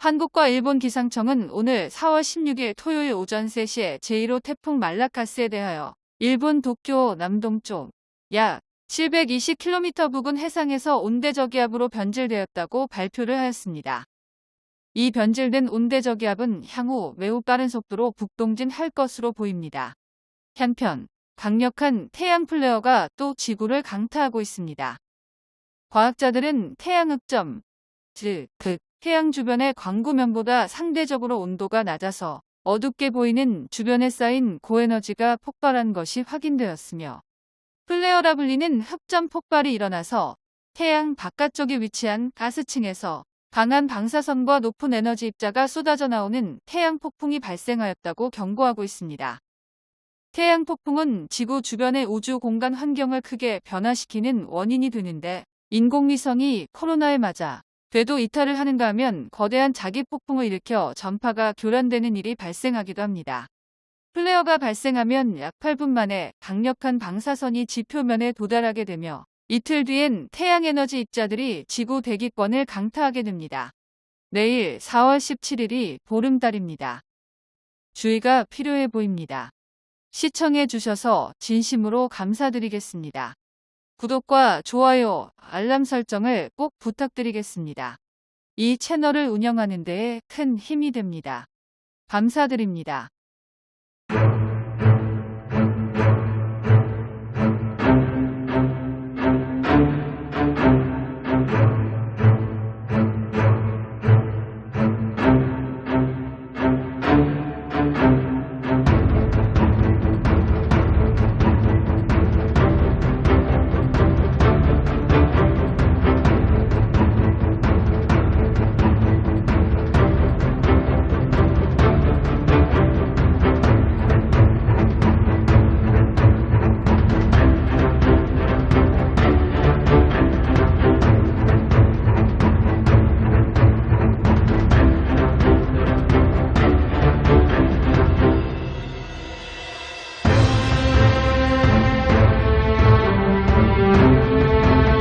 한국과 일본 기상청은 오늘 4월 16일 토요일 오전 3시에 제1호 태풍 말라카스에 대하여 일본 도쿄 남동쪽 약 720km 부근 해상에서 온대저기압으로 변질되었다고 발표를 하였습니다. 이 변질된 온대저기압은 향후 매우 빠른 속도로 북동진할 것으로 보입니다. 한편 강력한 태양 플레어가 또 지구를 강타하고 있습니다. 과학자들은 태양 흑점, 즉, 극, 태양 주변의 광구면보다 상대적으로 온도가 낮아서 어둡게 보이는 주변에 쌓인 고에너지가 폭발한 것이 확인되었으며 플레어라 불리는 흑점 폭발이 일어나서 태양 바깥쪽에 위치한 가스층에서 강한 방사선과 높은 에너지 입자가 쏟아져 나오는 태양 폭풍이 발생하였다고 경고하고 있습니다. 태양 폭풍은 지구 주변의 우주 공간 환경을 크게 변화시키는 원인이 되는데 인공위성이 코로나에 맞아 궤도 이탈을 하는가 하면 거대한 자기 폭풍을 일으켜 전파가 교란되는 일이 발생하기도 합니다. 플레어가 발생하면 약 8분 만에 강력한 방사선이 지표면에 도달하게 되며 이틀 뒤엔 태양에너지 입자들이 지구 대기권을 강타하게 됩니다. 내일 4월 17일이 보름달입니다. 주의가 필요해 보입니다. 시청해 주셔서 진심으로 감사드리겠습니다. 구독과 좋아요, 알람 설정을 꼭 부탁드리겠습니다. 이 채널을 운영하는 데에 큰 힘이 됩니다. 감사드립니다.